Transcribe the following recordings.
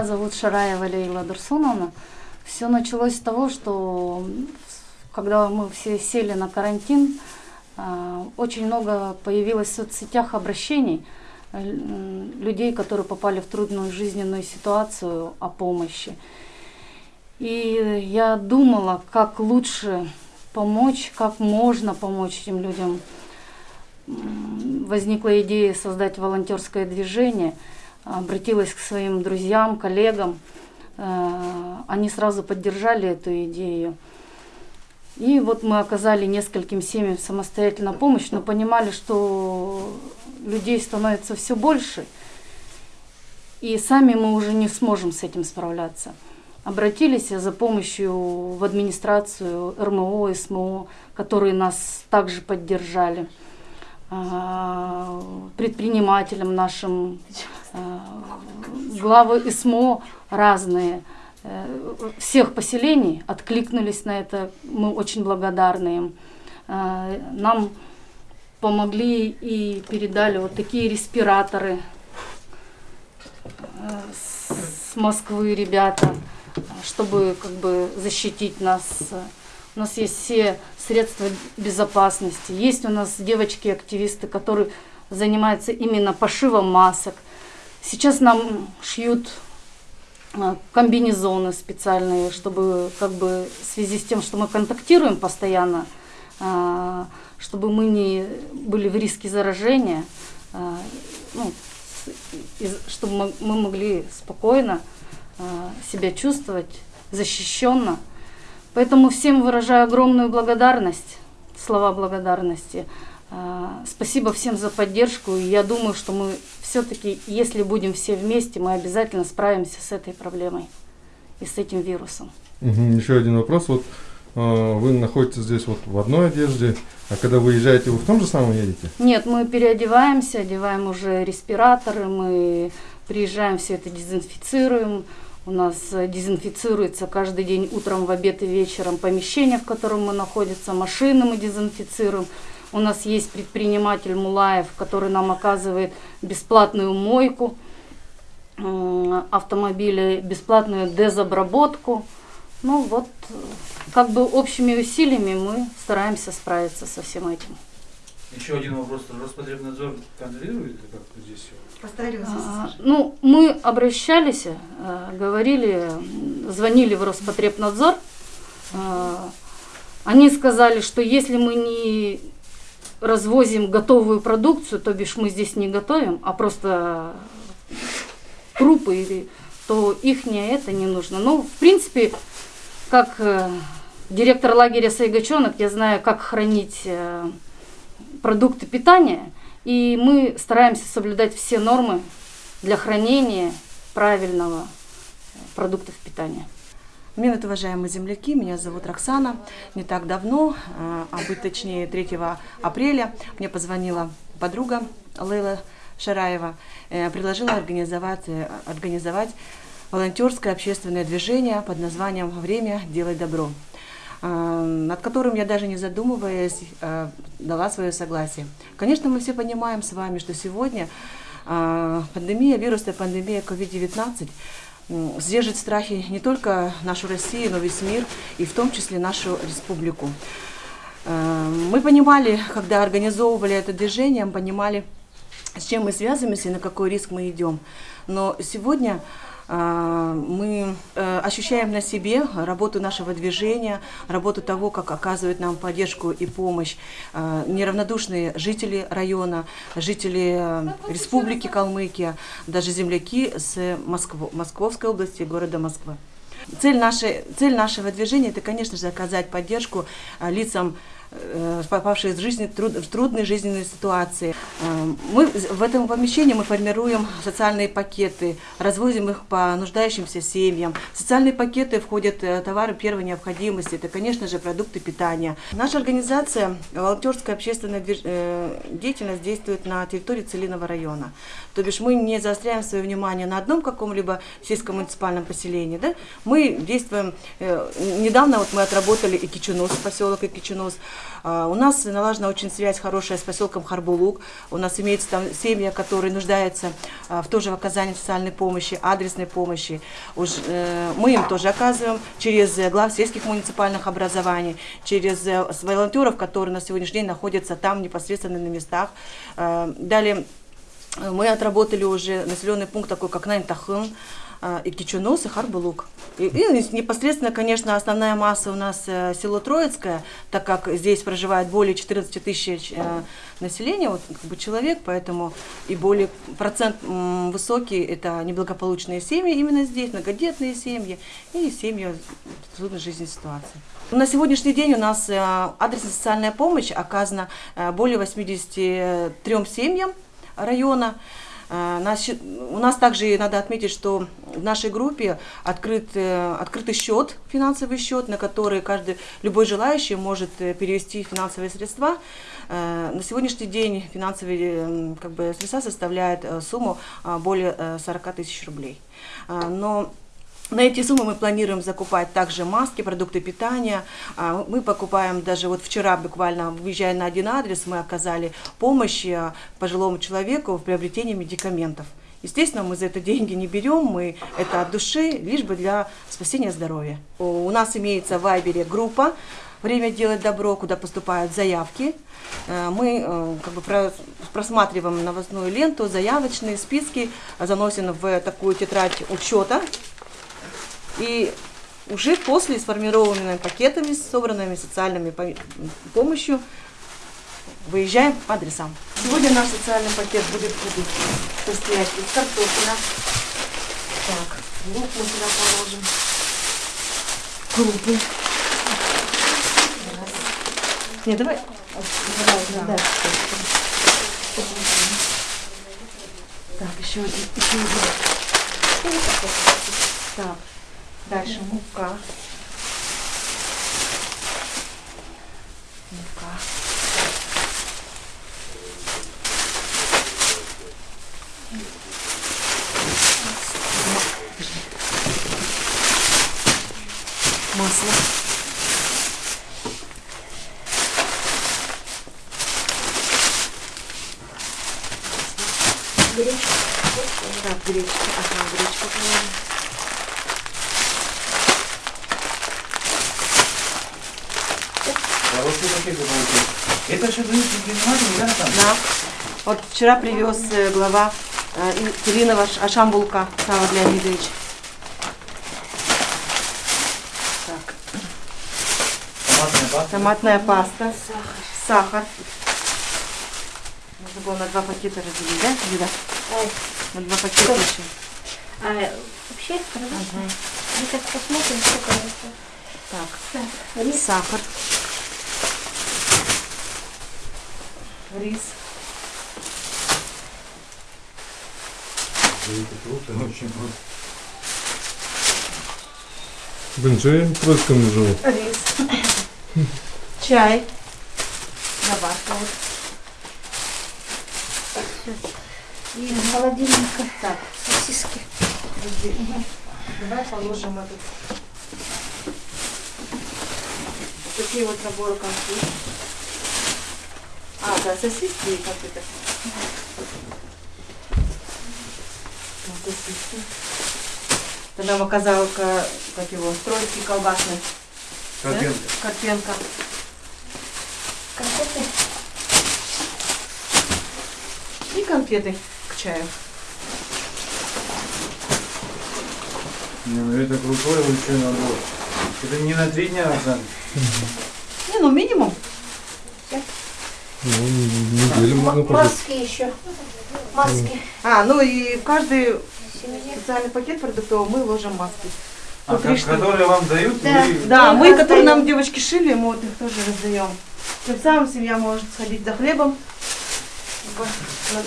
Меня зовут Шараева Лейла Дурсуновна. Все началось с того, что когда мы все сели на карантин, а, очень много появилось в соцсетях обращений э, людей, которые попали в трудную жизненную ситуацию о помощи. И я думала, как лучше помочь, как можно помочь этим людям. Возникла идея создать волонтерское движение, обратилась к своим друзьям, коллегам. Э, они сразу поддержали эту идею. И вот мы оказали нескольким семьям самостоятельно помощь, но понимали, что людей становится все больше, и сами мы уже не сможем с этим справляться. Обратились за помощью в администрацию РМО, СМО, которые нас также поддержали, а, предпринимателям нашим, главы СМО разные – Э, всех поселений откликнулись на это. Мы очень благодарны им. Э, нам помогли и передали вот такие респираторы э, с Москвы ребята, чтобы как бы защитить нас. У нас есть все средства безопасности. Есть у нас девочки-активисты, которые занимаются именно пошивом масок. Сейчас нам шьют а, комбинезоны специальные, чтобы как бы в связи с тем, что мы контактируем постоянно, а, чтобы мы не были в риске заражения, а, ну, чтобы мы могли спокойно себя чувствовать, защищенно. Поэтому всем выражаю огромную благодарность, слова благодарности. Спасибо всем за поддержку. И я думаю, что мы все-таки, если будем все вместе, мы обязательно справимся с этой проблемой и с этим вирусом. Угу, еще один вопрос. Вот э, вы находитесь здесь вот в одной одежде, а когда выезжаете, вы в том же самом едете? Нет, мы переодеваемся, одеваем уже респираторы, мы приезжаем, все это дезинфицируем. У нас дезинфицируется каждый день утром, в обед и вечером помещение, в котором мы находимся, машины мы дезинфицируем. У нас есть предприниматель Мулаев, который нам оказывает бесплатную мойку автомобиля, бесплатную дезобработку. Ну вот, как бы общими усилиями мы стараемся справиться со всем этим. Еще один вопрос. Роспотребнадзор контролирует как здесь все? А, ну, мы обращались, э, говорили, звонили в Роспотребнадзор. Э, они сказали, что если мы не развозим готовую продукцию, то бишь мы здесь не готовим, а просто крупы, то их не это не нужно. Ну, в принципе, как э, директор лагеря Сайгачонок, я знаю, как хранить э, продукты питания, и мы стараемся соблюдать все нормы для хранения правильного продуктов питания. Минут, уважаемые земляки, меня зовут Роксана. Не так давно, а, а быть точнее 3 апреля, мне позвонила подруга Лейла Шараева, э, предложила организовать, э, организовать волонтерское общественное движение под названием «Время делать добро», а, над которым я даже не задумываясь а, дала свое согласие. Конечно, мы все понимаем с вами, что сегодня пандемия, вирусная пандемия COVID-19 сдержит страхи не только нашу Россию, но весь мир, и в том числе нашу республику. Э, мы понимали, когда организовывали это движение, мы понимали, с чем мы связываемся и на какой риск мы идем. Но сегодня мы э, ощущаем на себе работу нашего движения, работу того, как оказывают нам поддержку и помощь а, неравнодушные жители района, жители э, Республики Калмыкия, даже земляки с Москвы, Московской области, города Москвы. Цель, нашей, цель нашего движения – это, конечно же, оказать поддержку а, лицам Э, попавшие в, жизни, в трудные жизненные ситуации. Э, мы в этом помещении мы формируем социальные пакеты, развозим их по нуждающимся семьям. В социальные пакеты входят э, товары первой необходимости, это, конечно же, продукты питания. Наша организация, волонтерская общественная деятельность действует на территории Целиного района. То бишь мы не заостряем свое внимание на одном каком-либо сельско-муниципальном поселении. Да? Мы действуем, недавно вот мы отработали Икичунос, поселок Икичунос, У нас налажена очень связь хорошая с поселком Харбулук. У нас имеется там семья, которые нуждаются а, в тоже в оказании социальной помощи, адресной помощи. Уж, э, Мы им тоже оказываем через э, глав сельских муниципальных образований, через э, волонтеров, которые на сегодняшний день находятся там непосредственно на местах. Далее мы отработали уже населенный пункт такой, как Наймтахын, э, и Кичунос, и Харбулук. И, и непосредственно, конечно, основная масса у нас э, село Троицкое, так как здесь проживает более 14 тысяч э, населения, вот, как бы человек, поэтому и более процент высокий это неблагополучные семьи именно здесь, многодетные семьи и семьи в трудной жизненной ситуации. На сегодняшний день у нас э, адресная социальная помощь оказана более 83 семьям района. Щи- У нас также надо отметить, что в нашей группе открыт, э, открытый счет, финансовый счет, на который каждый, любой желающий может э, перевести финансовые средства. Э, На сегодняшний день финансовые как бы, средства составляют сумму а, более э, 40 тысяч рублей. А, Но на эти суммы мы планируем закупать также маски, продукты питания. А, Мы покупаем даже вот вчера буквально, выезжая на один адрес, мы оказали помощь а, пожилому человеку в приобретении медикаментов. Естественно, мы за это деньги не берем, мы это от души, лишь бы для спасения здоровья. У нас имеется в Вайбере группа «Время делать добро», куда поступают заявки. Э, Мы э, как бы про- просматриваем новостную ленту, заявочные списки, заносим в такую тетрадь учета, и уже после сформированными пакетами, собранными социальными по- помощью, выезжаем по адресам. Сегодня наш социальный пакет будет состоять из картофеля. Так, лук мы сюда положим. Крупы. Не, давай. Да. Так, еще один. Еще один. Так. Дальше мука. Мука. Масло. Так, гречка. Ага, гречка положим. Что пакеты получилось? Это все дают предприниматели, да, там? Да. Вот вчера привез э, глава э, Иринова Ашамбулка Сава Леонидович. Так, Томатная паста. томатная паста, сахар. Нужно было на два пакета разделить, да, Лида? На два пакета еще. А вообще, конечно, мы так посмотрим, сколько это. Так, Так, рис. сахар. Рис. Бенджей Троицком живу. Рис. Чай. Добавка вот. И из холодильника Так, сосиски. подожди. Давай положим этот. Такие вот наборы конфет. А, да, сосиски и конфеты. Вот сосиски. Это нам оказал, ка- как его, троицкий колбасный. да? Карпенко. Карпенко. Конфеты. И конфеты к чаю. Не, ну это крутой большой набор. Это не на три дня, Оксана. Не, ну минимум. Ну, неделю можно пожить. маски еще. Маски. А, ну и в каждый Семье. социальный пакет продуктовый мы ложим маски. А Вот три ка- штуки. которые вам дают, Да. вы... Да, Мы мы, их которые раздаем. нам девочки шили, мы вот их тоже раздаем. Тем самым семья может сходить за хлебом.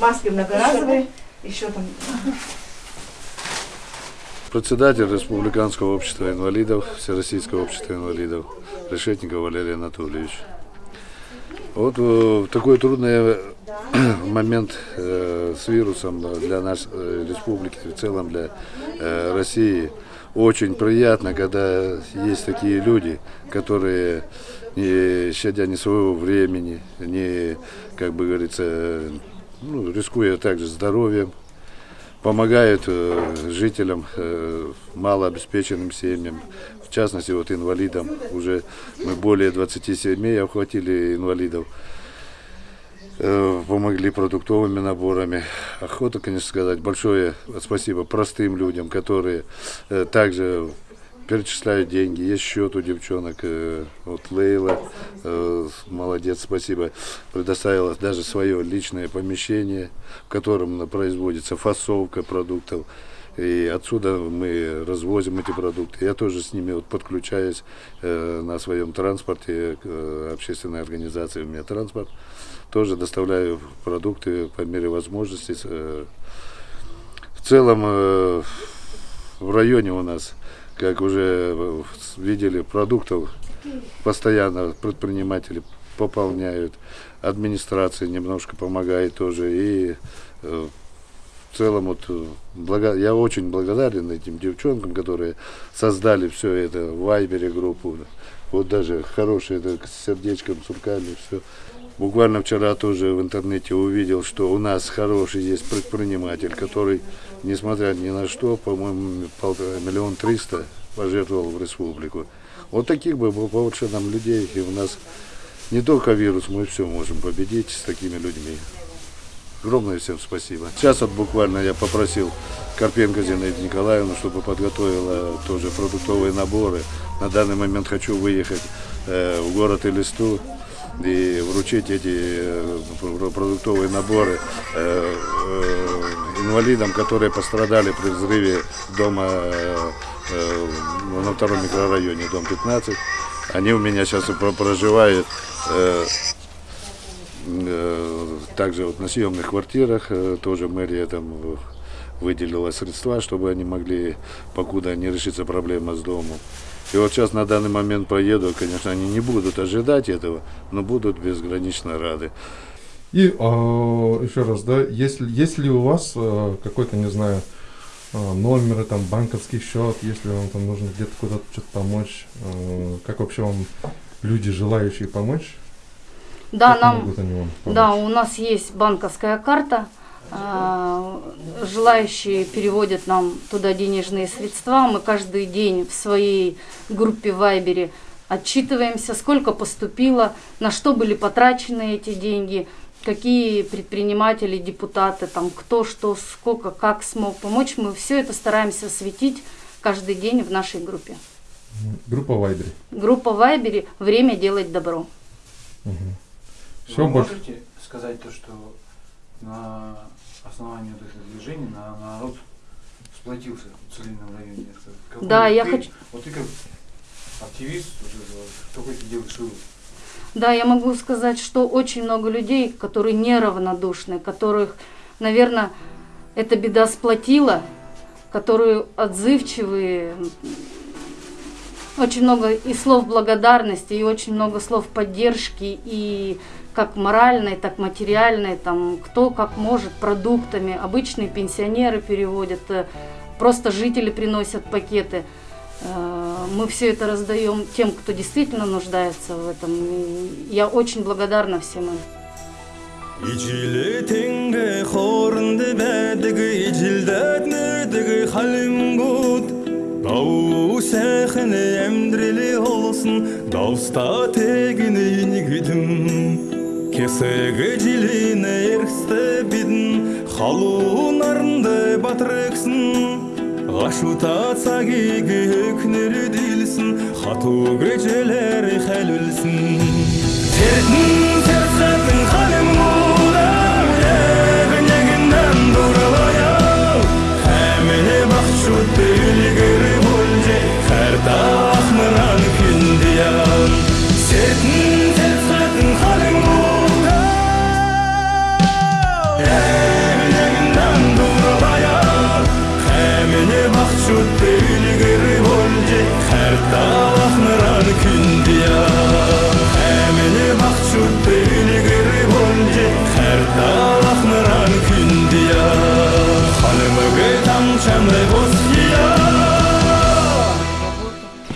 Маски многоразовые. Еще там. Председатель Республиканского общества инвалидов, Всероссийского общества инвалидов, Решетников Валерий Анатольевич. Вот э, в такой трудный момент э, с вирусом для нашей э, республики, в целом для э, России, очень приятно, когда есть такие люди, которые, не щадя ни своего времени, не, как бы говорится, ну, рискуя также здоровьем, помогают э, жителям, э, малообеспеченным семьям, в частности, вот инвалидам. Уже мы более 20 семей охватили инвалидов, э, помогли продуктовыми наборами. Охота, конечно, сказать большое спасибо простым людям, которые э, также перечисляют деньги. Есть счет у девчонок. Вот Лейла, э, молодец, спасибо, предоставила даже свое личное помещение, в котором производится фасовка продуктов. И отсюда мы развозим эти продукты. Я тоже с ними вот подключаюсь э, на своем транспорте, э, общественной организации у меня транспорт. Тоже доставляю продукты по мере возможности. Э, в целом э, в районе у нас, как уже э, видели, продуктов постоянно предприниматели пополняют, администрация немножко помогает тоже и э, в целом вот э, блага- я очень благодарен этим девчонкам, которые создали все это в Вайбере группу. Вот даже хорошие это, с сердечком, с руками, все. Буквально вчера тоже в интернете увидел, что у нас хороший есть предприниматель, который, несмотря ни на что, по-моему, полтора миллион триста пожертвовал в республику. Вот таких бы побольше нам людей, и у нас не только вирус, мы все можем победить с такими людьми. Огромное всем спасибо. Сейчас вот буквально я попросил Карпенко Зинаиду Николаевну, чтобы подготовила тоже продуктовые наборы. На данный момент хочу выехать э, в город Элисту и вручить эти э, пр- продуктовые наборы э, инвалидам, которые пострадали при взрыве дома на втором микрорайоне, дом 15. Они у меня сейчас проживают Также вот на съемных квартирах э, тоже мэрия там э, выделила средства, чтобы они могли, покуда не решится проблема с домом. И вот сейчас на данный момент поеду, конечно, они не будут ожидать этого, но будут безгранично рады. И а, еще раз, да, есть, ли- есть ли у вас а, какой-то, не знаю, а, номер, там, банковский счет, если вам там нужно где-то куда-то что-то помочь, а, как вообще вам люди, желающие помочь, Да, нам? Да, у нас есть банковская карта. А, Желающие переводят нам туда денежные средства. Мы каждый день в своей группе в Вайбере отчитываемся, сколько поступило, на что были потрачены эти деньги, какие предприниматели, депутаты, там, кто что, сколько, как смог помочь. Мы все это стараемся осветить каждый день в нашей группе. Группа Вайбери. Группа в Вайбере «Время делать добро». Все Вы больше. можете сказать то, что на основании вот этого движения на, народ сплотился в Целинном районе? Какой Да, я ты- хочу- Вот ты как активист, какой ты делаешь вывод? Да, я могу сказать, что очень много людей, которые неравнодушны, которых, наверное, эта беда сплотила, которые отзывчивые. Очень много и слов благодарности, и очень много слов поддержки, и как моральной, так материальной, там, кто как может, продуктами. Обычные пенсионеры переводят, э, просто жители приносят пакеты. Э, Мы все это раздаем тем, кто действительно нуждается в этом. И я очень благодарна всем им. Ичилетинге хорнды бәдігі ичилдәтнедігі халимгуд Дау сәхіне әмдрелі олсын Дауста тегіне нигідім кесегі жиліне ерісті бидін халуын батыр батырексін ғашу таца кегі өкнелі дилсін хату көжелері хәлілсін тердің терсәтің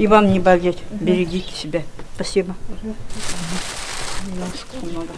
И вам не болеть. Берегите себя. Спасибо. Немножко, немного.